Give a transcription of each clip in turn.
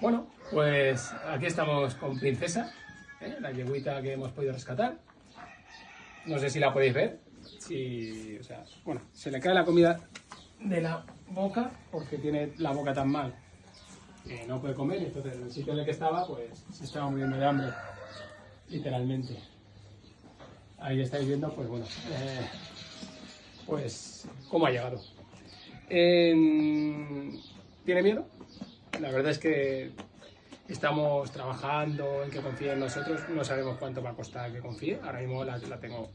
Bueno, pues aquí estamos con Princesa, ¿eh? la yeguita que hemos podido rescatar. No sé si la podéis ver. Si, o sea, bueno, se le cae la comida de la boca porque tiene la boca tan mal que no puede comer. Entonces, en el sitio en el que estaba, pues se estaba muriendo de hambre, literalmente. Ahí estáis viendo, pues bueno, eh, pues cómo ha llegado. En- ¿Tiene miedo? La verdad es que estamos trabajando en que confíe en nosotros. No sabemos cuánto va a costar que confíe. Ahora mismo la, la tengo,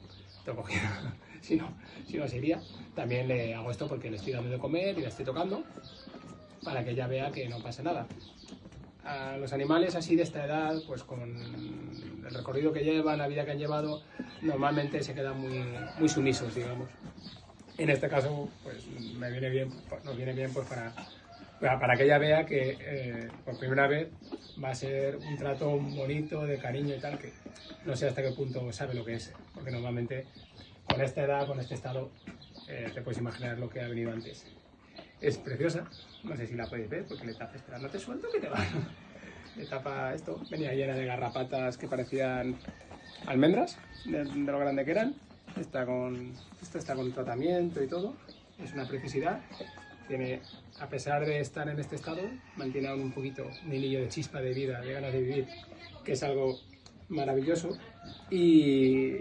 tengo cogida. si, no, si no sería. También le hago esto porque le estoy dando de comer y la estoy tocando para que ella vea que no pasa nada. A los animales así de esta edad, pues con el recorrido que llevan, la vida que han llevado, normalmente se quedan muy, muy sumisos, digamos. En este caso, pues me viene bien, nos viene bien pues para, para, que ella vea que eh, por primera vez va a ser un trato bonito, de cariño y tal, que no sé hasta qué punto sabe lo que es, porque normalmente con esta edad, con este estado, eh, te puedes imaginar lo que ha venido antes. Es preciosa, no sé si la podéis ver, porque le tapa, espera, no te suelto que te va. Le tapa esto, venía llena de garrapatas que parecían almendras, de, de lo grande que eran. Está con, esto está con tratamiento y todo, es una preciosidad. Tiene, a pesar de estar en este estado, mantiene aún un poquito un hilillo de chispa de vida, de ganas de vivir, que es algo maravilloso. Y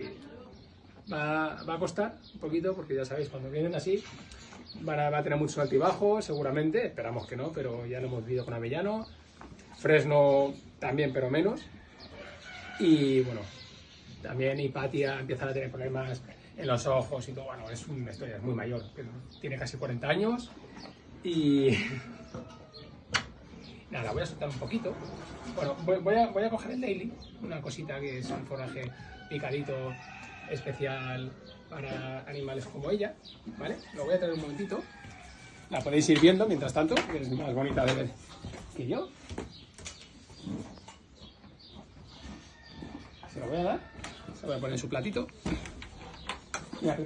va, va a costar un poquito, porque ya sabéis, cuando vienen así, van a, va a tener mucho altibajo, seguramente, esperamos que no, pero ya lo hemos vivido con Avellano. Fresno también, pero menos. Y bueno, también Hipatia empieza a tener problemas en los ojos y todo. Bueno, es una historia, muy mayor, pero tiene casi 40 años. Y nada, voy a soltar un poquito. Bueno, voy, voy a, voy a coger el Daily, una cosita que es un forraje picadito especial para animales como ella, ¿vale? Lo voy a traer un momentito. La podéis ir viendo mientras tanto, que es más bonita de ver que yo. Se lo voy a dar. Se lo voy a poner en su platito. Mira.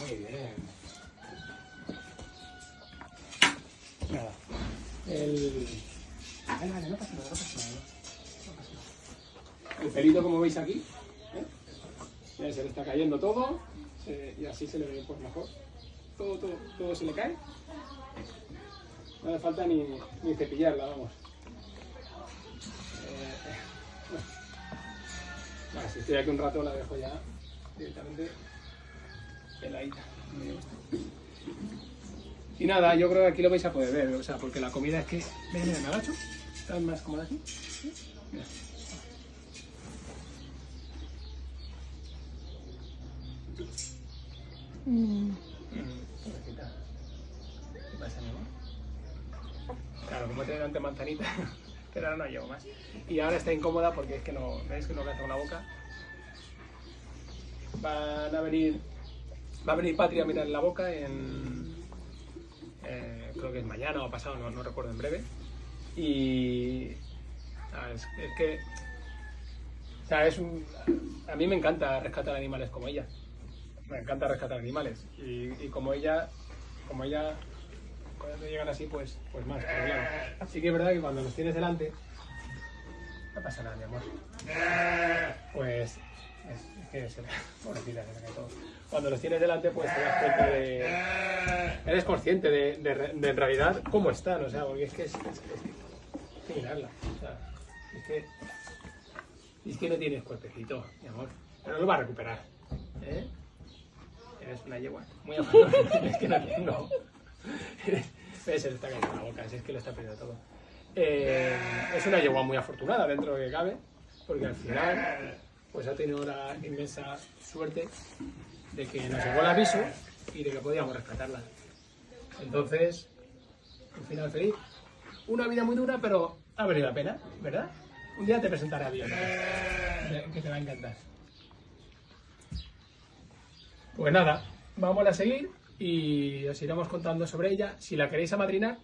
Muy bien. Nada. El... Vale, vale, no pasa nada, no pasa nada. no pasa nada. El pelito, como veis aquí, ¿eh? Se le está cayendo todo se- y así se le ve pues mejor. Todo, todo, todo se le cae. No hace falta ni, ni cepillarla, vamos. Estoy aquí un rato la dejo ya directamente peladita. Me. Y nada, yo creo que aquí lo vais a poder ver, o sea, porque la comida es que... Mira, mira, me agacho. ¿Estás más cómoda aquí? Mira. Mm. ¿Qué pasa, mi amor? Claro, como tiene antes manzanita, pero ahora no llevo más. Y ahora está incómoda porque es que no, ¿veis que no caza con la boca? Van a venir, va a venir Patria a mirar la boca en, eh, creo que es mañana o pasado, no, no recuerdo en breve. Y es, que, o sea, es un, a mí me encanta rescatar animales como ella. Me encanta rescatar animales. Y, y como ella como ella cuando llegan así pues pues más pero claro. Sí que es verdad que cuando los tienes delante no pasa nada mi amor. Pues es, es que se le, pobrecita, se todo. cuando los tienes delante pues te das cuenta de eres consciente de, de, de en realidad cómo están o sea porque es que es, es, es que mirarla o sea es que es que no tienes cuerpecito mi amor pero lo va a recuperar ¿eh? Eres una yegua muy afortunada. es que no se le está cayendo la boca, es que lo está perdiendo todo. Eh, es una yegua muy afortunada dentro de lo que cabe, porque al final pues ha tenido la inmensa suerte de que nos llegó el aviso y de que podíamos rescatarla. Entonces, un final feliz. Una vida muy dura, pero ha valido la pena, ¿verdad? Un día te presentaré a Dios, que te va a encantar. Pues nada, vamos a seguir y os iremos contando sobre ella. Si la queréis amadrinar,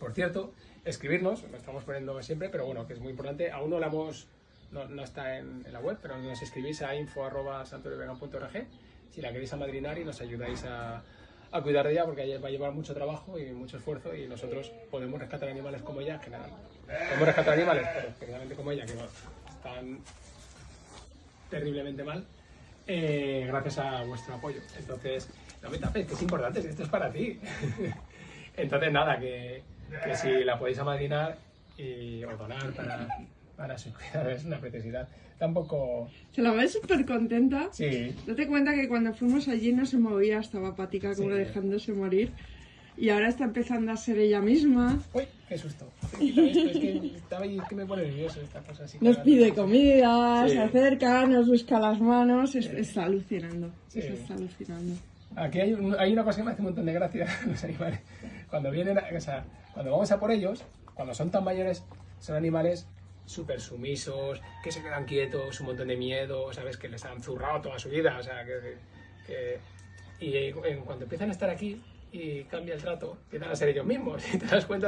por cierto, escribirnos, lo estamos poniendo siempre, pero bueno, que es muy importante. Aún no la hemos, no, no está en, la web, pero nos escribís a info.santoriovegan.org si la queréis amadrinar y nos ayudáis a, cuidar de ella porque va a llevar mucho trabajo y mucho esfuerzo y nosotros podemos rescatar animales como ella, que nada, podemos rescatar animales, pero como ella, que están terriblemente mal, eh, gracias a vuestro apoyo. Entonces, no me tapes, que es importante, esto es para ti. Entonces, nada, que, que si la podéis amadrinar y, o donar para, para su cuidado es una preciosidad. Tampoco... Se la ve súper contenta. Sí. Date cuenta que cuando fuimos allí no se movía, estaba apática como Sí. dejándose morir. Y ahora está empezando a ser ella misma. Uy, qué susto. Esto, es que estaba es que me pone nervioso esta cosa así. Nos pide comida, Sí. se acerca, nos busca las manos. es- Está alucinando. Sí. Eso está alucinando. Aquí hay, un- hay una cosa que me hace un montón de gracia, los animales. Cuando vienen, a- o sea, cuando vamos a por ellos, cuando son tan mayores, son animales súper sumisos, que se quedan quietos, un montón de miedo, ¿sabes? Que les han zurrado toda su vida, o sea, que... y en cuanto empiezan a estar aquí y cambia el trato, empiezan a ser ellos mismos, y te das cuenta